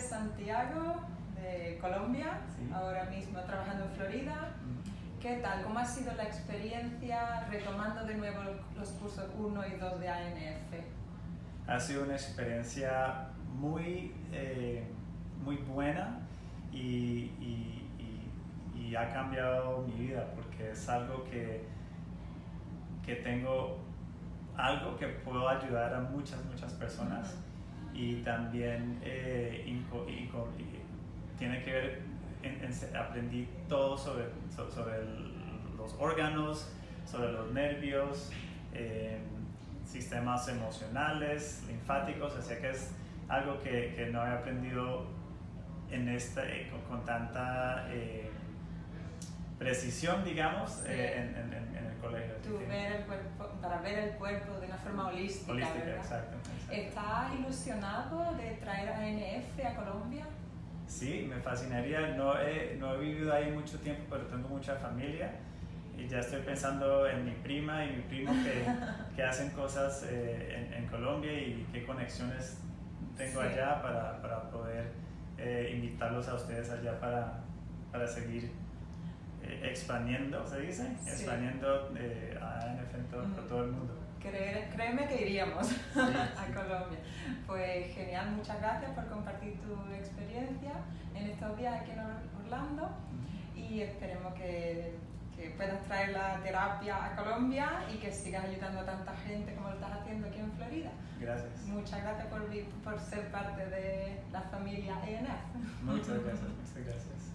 Santiago, de Colombia, Sí. ahora mismo trabajando en Florida. ¿Qué tal? ¿Cómo ha sido la experiencia retomando de nuevo los cursos 1 y 2 de ANF? Ha sido una experiencia muy, eh, muy buena y, y- y- y ha cambiado mi vida porque es algo que, que tengo, algo que puedo ayudar a muchas, muchas personas y también eh, inco- tiene que ver, en- en- aprendí todo sobre, so- sobre los órganos, sobre los nervios, eh, sistemas emocionales, linfáticos, así que es algo que, que no he aprendido en esta, eh, con, con tanta eh, precisión, digamos, Sí. eh, en, en- en- el colegio. Tú ver el cuerpo, para ver el cuerpo de una forma holística, Holística, exacto. exacto. ¿Estás ilusionado de traer a ANF a Colombia? Sí, me fascinaría. No he, no he vivido ahí mucho tiempo, pero tengo mucha familia y ya estoy pensando en mi prima y mi primo que, que hacen cosas eh, en, en Colombia y qué conexiones tengo Sí. allá para, para poder eh, invitarlos a ustedes allá para, para seguir eh, expandiendo, ¿se dice? Sí. Expandiendo eh, a en todo, por todo el mundo. Creer- créeme que iríamos sí. a Colombia. Pues genial, muchas gracias por compartir tu experiencia en estos días aquí en Or- Orlando y esperemos que, que puedas traer la terapia a Colombia y que sigas ayudando a tanta gente como lo estás haciendo aquí en Florida. Gracias. Muchas gracias por, por ser parte de la familia ENF. Muchas gracias, muchas gracias.